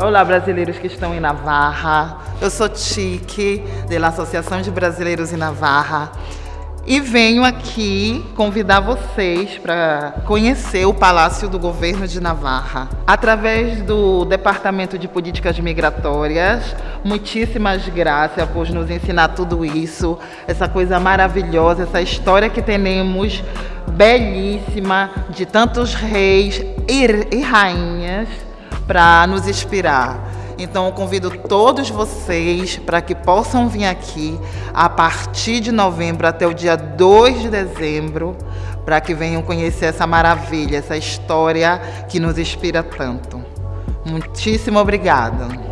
Olá, brasileiros que estão em Navarra. Eu sou Tique, da Associação de Brasileiros em Navarra. E venho aqui convidar vocês para conhecer o Palácio do Governo de Navarra. Através do Departamento de Políticas Migratórias, muitíssimas graças por nos ensinar tudo isso, essa coisa maravilhosa, essa história que temos belíssima de tantos reis e, e rainhas para nos inspirar. Então eu convido todos vocês para que possam vir aqui a partir de novembro até o dia 2 de dezembro, para que venham conhecer essa maravilha, essa história que nos inspira tanto. Muitíssimo obrigada.